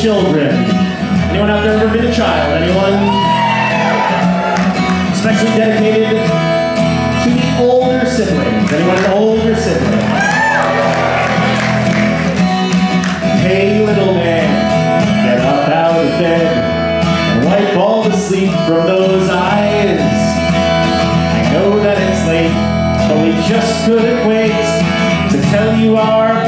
children. Anyone out there ever been a child? Anyone? Especially dedicated to the older siblings. Anyone an older sibling? Hey little man, get up out of bed and wipe all the sleep from those eyes. I know that it's late, but we just couldn't wait to tell you our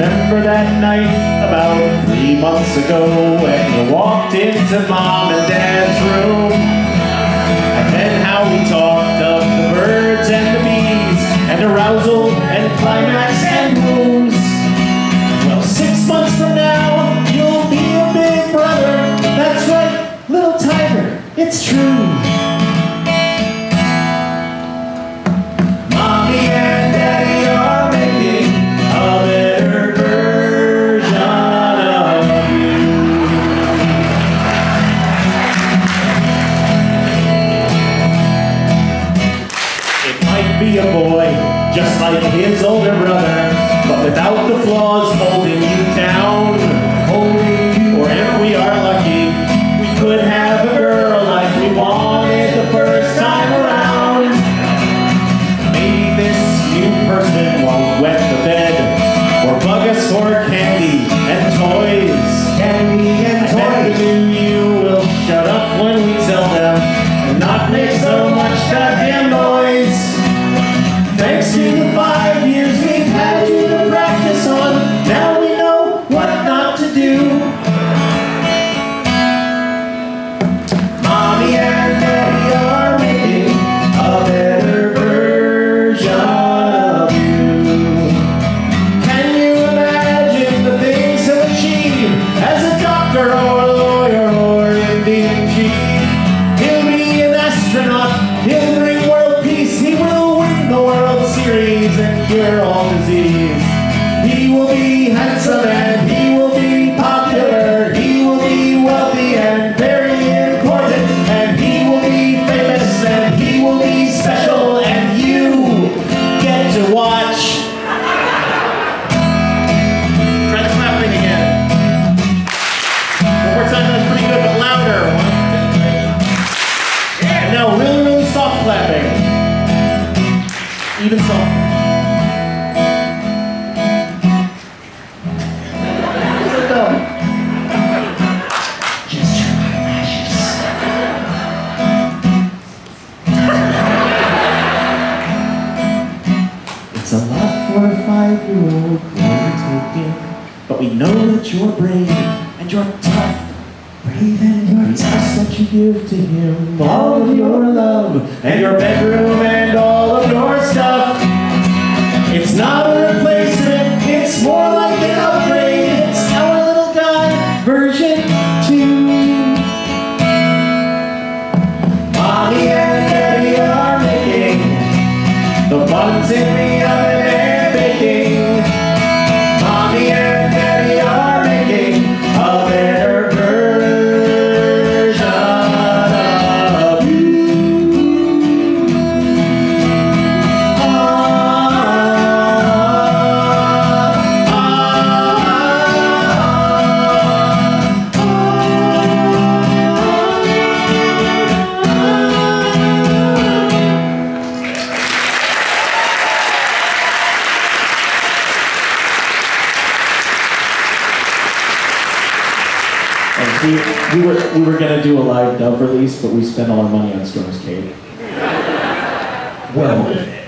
Remember that night about three months ago when you walked into mom and dad's room? And then how we talked of the birds and the bees and arousal and climax and wounds. Well, six months from now, you'll be a big brother. That's right, little tiger, it's true. Like his older brother, but without the flaws Series and cure all disease. He will be handsome and Your eyelashes. It's a lot for a five-year-old but we know that you're brave and you're tough. Brave and you're tough that you give to him all of your love and your bedroom It's not a replacement, it's more like an upgrade. It's our little guy version two. Mommy and Daddy are making the buns in we, we were we were gonna do a live dub release, but we spent all our money on Storm's Cave. Well,